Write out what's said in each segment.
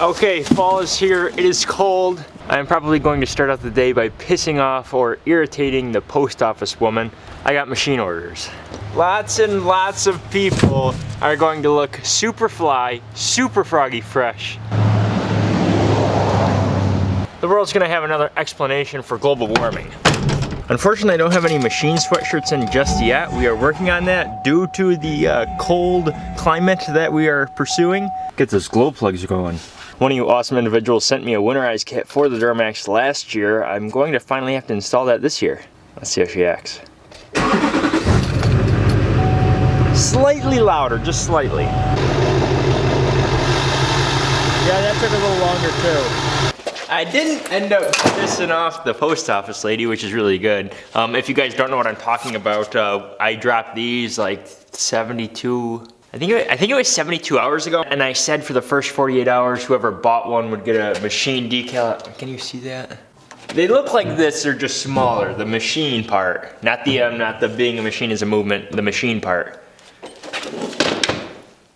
Okay, fall is here. It is cold. I'm probably going to start out the day by pissing off or irritating the post office woman. I got machine orders. Lots and lots of people are going to look super fly, super froggy fresh. The world's gonna have another explanation for global warming. Unfortunately, I don't have any machine sweatshirts in just yet. We are working on that due to the uh, cold climate that we are pursuing. Get those glow plugs going. One of you awesome individuals sent me a winterized kit for the Duramax last year. I'm going to finally have to install that this year. Let's see how she acts. Slightly louder, just slightly. Yeah, that took a little longer too. I didn't end up pissing off the post office lady, which is really good. Um, if you guys don't know what I'm talking about, uh, I dropped these like 72 I think, it, I think it was 72 hours ago, and I said for the first 48 hours, whoever bought one would get a machine decal. Can you see that? They look like this, they're just smaller, the machine part. Not the, um, not the being a machine is a movement, the machine part.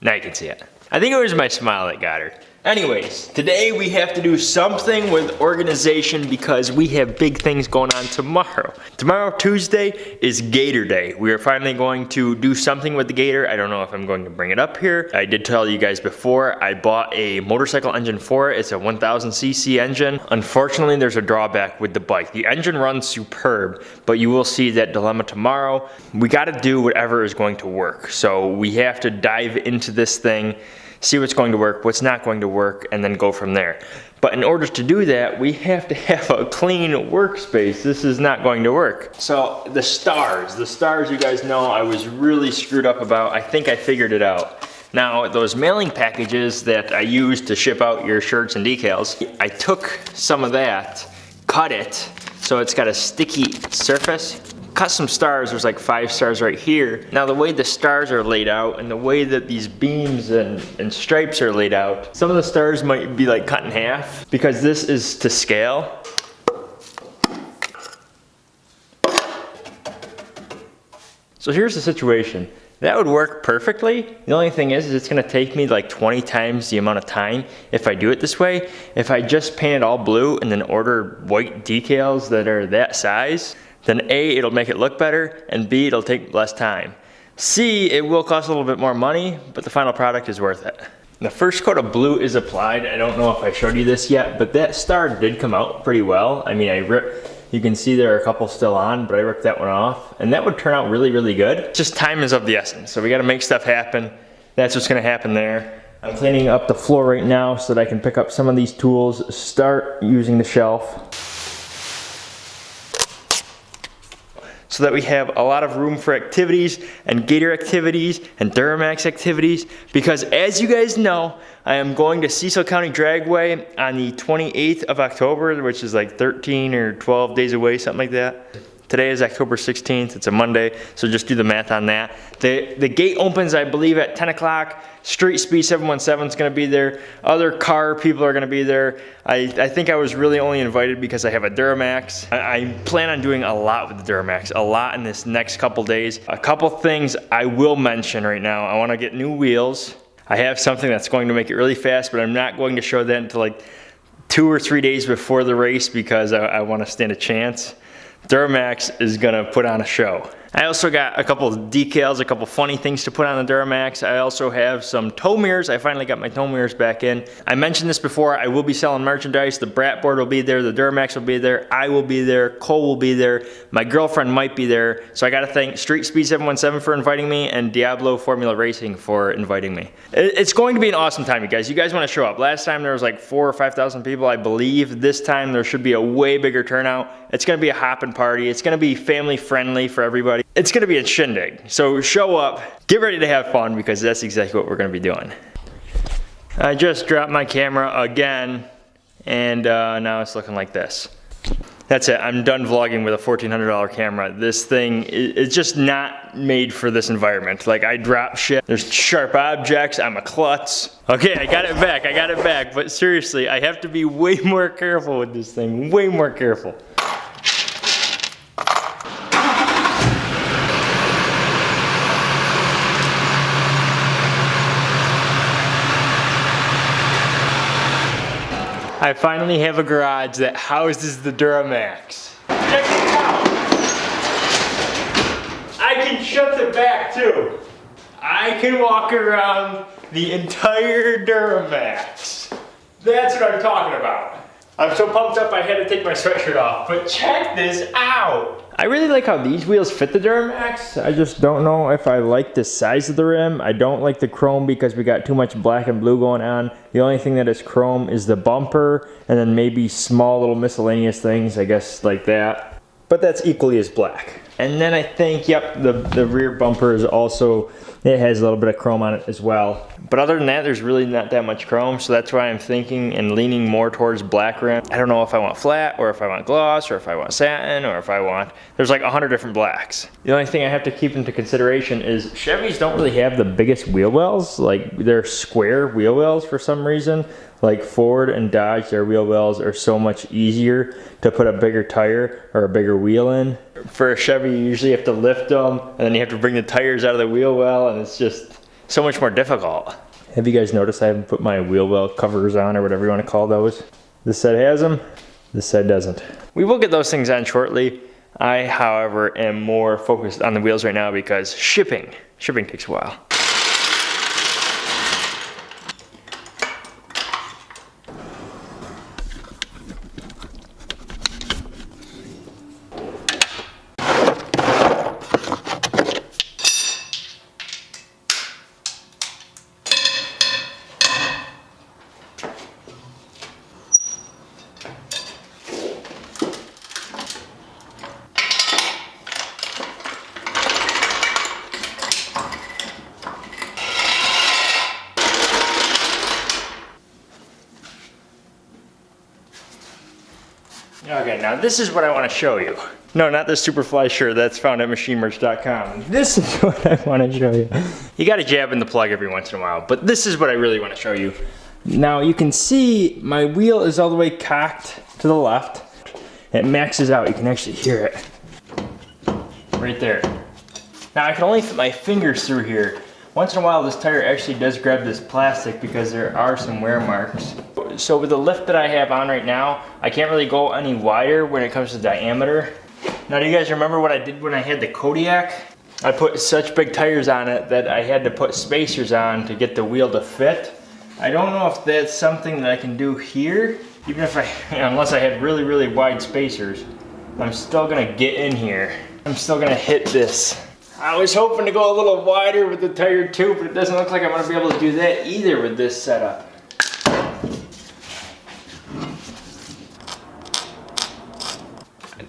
Now you can see it. I think it was my smile that got her. Anyways, today we have to do something with organization because we have big things going on tomorrow. Tomorrow, Tuesday, is Gator Day. We are finally going to do something with the Gator. I don't know if I'm going to bring it up here. I did tell you guys before, I bought a motorcycle engine for it. It's a 1000cc engine. Unfortunately, there's a drawback with the bike. The engine runs superb, but you will see that dilemma tomorrow. We gotta do whatever is going to work. So we have to dive into this thing see what's going to work, what's not going to work, and then go from there. But in order to do that, we have to have a clean workspace. This is not going to work. So the stars, the stars you guys know I was really screwed up about. I think I figured it out. Now, those mailing packages that I use to ship out your shirts and decals, I took some of that, cut it, so it's got a sticky surface, custom stars, there's like five stars right here. Now the way the stars are laid out and the way that these beams and, and stripes are laid out, some of the stars might be like cut in half because this is to scale. So here's the situation. That would work perfectly. The only thing is, is it's gonna take me like 20 times the amount of time if I do it this way. If I just paint it all blue and then order white decals that are that size, then A, it'll make it look better, and B, it'll take less time. C, it will cost a little bit more money, but the final product is worth it. The first coat of blue is applied. I don't know if I showed you this yet, but that star did come out pretty well. I mean, I ripped, you can see there are a couple still on, but I ripped that one off, and that would turn out really, really good. Just time is of the essence, so we gotta make stuff happen. That's what's gonna happen there. I'm cleaning up the floor right now so that I can pick up some of these tools, start using the shelf. So that we have a lot of room for activities and Gator activities and Duramax activities because as you guys know, I am going to Cecil County Dragway on the 28th of October, which is like 13 or 12 days away, something like that. Today is October 16th, it's a Monday, so just do the math on that. The, the gate opens, I believe, at 10 o'clock. Street Speed 717 is gonna be there. Other car people are gonna be there. I, I think I was really only invited because I have a Duramax. I, I plan on doing a lot with the Duramax, a lot in this next couple days. A couple things I will mention right now. I wanna get new wheels. I have something that's going to make it really fast, but I'm not going to show that until like two or three days before the race because I, I wanna stand a chance. Duramax is gonna put on a show. I also got a couple decals, a couple funny things to put on the Duramax. I also have some tow mirrors. I finally got my tow mirrors back in. I mentioned this before, I will be selling merchandise. The Brat board will be there, the Duramax will be there, I will be there, Cole will be there, my girlfriend might be there. So I gotta thank Street Speed 717 for inviting me and Diablo Formula Racing for inviting me. It's going to be an awesome time, you guys. You guys wanna show up. Last time there was like four or 5,000 people, I believe. This time there should be a way bigger turnout. It's gonna be a hopping party. It's gonna be family friendly for everybody it's gonna be a shindig. So show up, get ready to have fun because that's exactly what we're gonna be doing. I just dropped my camera again and uh, now it's looking like this. That's it, I'm done vlogging with a $1,400 camera. This thing is just not made for this environment. Like I drop shit, there's sharp objects, I'm a klutz. Okay, I got it back, I got it back, but seriously, I have to be way more careful with this thing, way more careful. I finally have a garage that houses the Duramax. Check out. I can shut the back too. I can walk around the entire Duramax. That's what I'm talking about. I'm so pumped up I had to take my sweatshirt off, but check this out. I really like how these wheels fit the Duramax. I just don't know if I like the size of the rim. I don't like the chrome because we got too much black and blue going on. The only thing that is chrome is the bumper and then maybe small little miscellaneous things, I guess like that. But that's equally as black. And then I think, yep, the, the rear bumper is also, it has a little bit of chrome on it as well. But other than that, there's really not that much chrome, so that's why I'm thinking and leaning more towards black rim. I don't know if I want flat, or if I want gloss, or if I want satin, or if I want, there's like a hundred different blacks. The only thing I have to keep into consideration is Chevys don't really have the biggest wheel wells, like they're square wheel wells for some reason. Like Ford and Dodge, their wheel wells are so much easier to put a bigger tire or a bigger wheel in. For a Chevy, you usually have to lift them and then you have to bring the tires out of the wheel well and it's just so much more difficult. Have you guys noticed I haven't put my wheel well covers on or whatever you want to call those? This side has them, this side doesn't. We will get those things on shortly. I, however, am more focused on the wheels right now because shipping, shipping takes a while. Okay, now this is what I want to show you. No, not the Superfly shirt. That's found at machinemerch.com. This is what I want to show you. You got to jab in the plug every once in a while, but this is what I really want to show you. Now you can see my wheel is all the way cocked to the left. It maxes out. You can actually hear it. Right there. Now I can only fit my fingers through here. Once in a while this tire actually does grab this plastic because there are some wear marks so with the lift that I have on right now, I can't really go any wider when it comes to diameter. Now do you guys remember what I did when I had the Kodiak? I put such big tires on it that I had to put spacers on to get the wheel to fit. I don't know if that's something that I can do here, even if I, unless I had really, really wide spacers. I'm still gonna get in here. I'm still gonna hit this. I was hoping to go a little wider with the tire too, but it doesn't look like I'm gonna be able to do that either with this setup.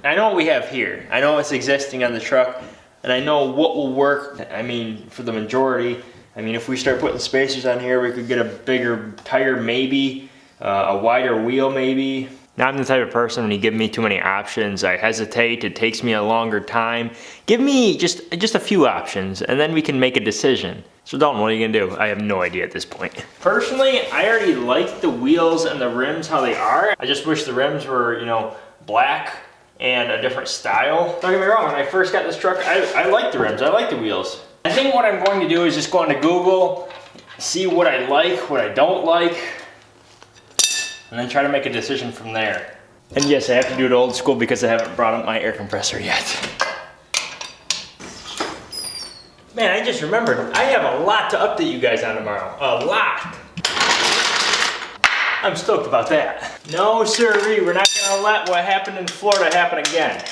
I know what we have here. I know what's existing on the truck and I know what will work. I mean, for the majority, I mean, if we start putting spacers on here, we could get a bigger tire maybe, uh, a wider wheel maybe. Now I'm the type of person when you give me too many options, I hesitate, it takes me a longer time. Give me just, just a few options and then we can make a decision. So Dalton, what are you gonna do? I have no idea at this point. Personally, I already like the wheels and the rims how they are. I just wish the rims were, you know, black and a different style. Don't get me wrong, when I first got this truck, I, I like the rims, I like the wheels. I think what I'm going to do is just go into Google, see what I like, what I don't like, and then try to make a decision from there. And yes, I have to do it old school because I haven't brought up my air compressor yet. Man, I just remembered, I have a lot to update you guys on tomorrow. A lot. I'm stoked about that. No sirree, we're not gonna let what happened in Florida happen again.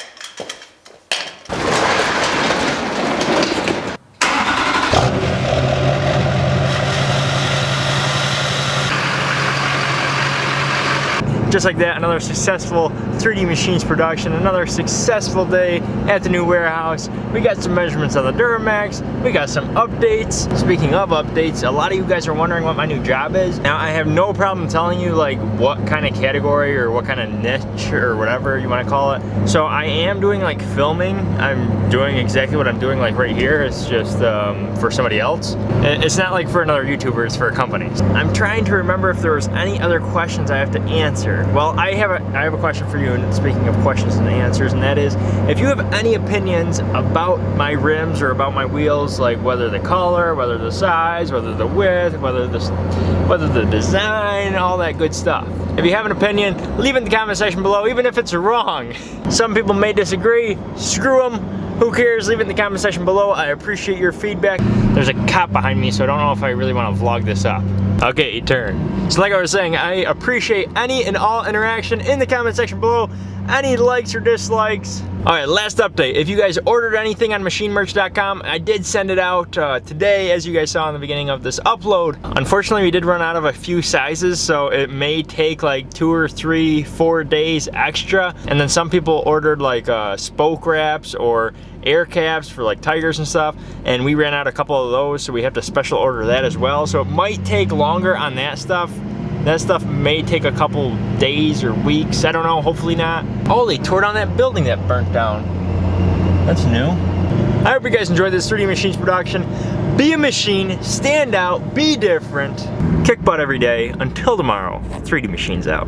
Just like that, another successful 3D Machines production, another successful day at the new warehouse. We got some measurements on the Duramax, we got some updates. Speaking of updates, a lot of you guys are wondering what my new job is. Now I have no problem telling you like what kind of category or what kind of niche or whatever you want to call it. So I am doing like filming. I'm doing exactly what I'm doing like right here. It's just um, for somebody else. It's not like for another YouTuber, it's for a company. I'm trying to remember if there was any other questions I have to answer. Well, I have a I have a question for you, and speaking of questions and answers, and that is, if you have any opinions about my rims or about my wheels, like whether the color, whether the size, whether the width, whether the whether the design, all that good stuff, If you have an opinion, leave it in the comment section below, even if it's wrong. Some people may disagree, screw them. Who cares? Leave it in the comment section below. I appreciate your feedback. There's a cop behind me, so I don't know if I really want to vlog this up. Okay, turn. So like I was saying, I appreciate any and all interaction in the comment section below. Any likes or dislikes. All right, last update. If you guys ordered anything on machinemerch.com, I did send it out uh, today, as you guys saw in the beginning of this upload. Unfortunately, we did run out of a few sizes, so it may take like two or three, four days extra. And then some people ordered like uh, spoke wraps or air caps for like tigers and stuff and we ran out a couple of those so we have to special order that as well so it might take longer on that stuff that stuff may take a couple days or weeks. I don't know, hopefully not. Oh, they tore down that building that burnt down. That's new. I hope you guys enjoyed this 3D Machines production. Be a machine, stand out, be different, kick butt every day. Until tomorrow, 3D Machines out.